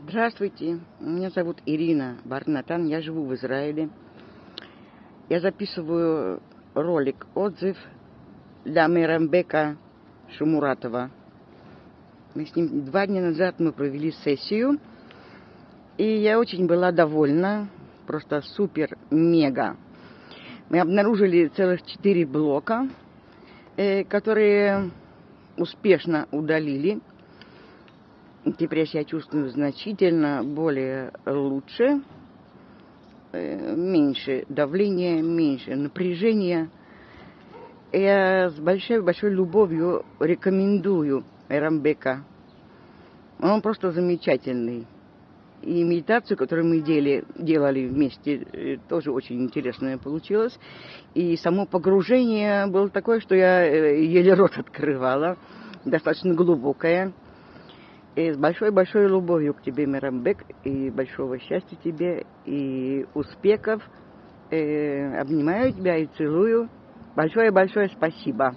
Здравствуйте, меня зовут Ирина Барнатан, я живу в Израиле. Я записываю ролик, отзыв для Мирамбека Шумуратова. Мы с ним два дня назад мы провели сессию, и я очень была довольна, просто супер-мега. Мы обнаружили целых четыре блока, э, которые успешно удалили Теперь я себя чувствую значительно более лучше, э, меньше давления, меньше напряжения. Я с большой-большой любовью рекомендую Эрамбека. Он просто замечательный. И медитацию, которую мы делали, делали вместе, э, тоже очень интересная получилась. И само погружение было такое, что я э, еле рот открывала, достаточно глубокое. И с большой-большой любовью к тебе, Мирамбек, и большого счастья тебе, и успехов. Э, обнимаю тебя и целую. Большое-большое спасибо.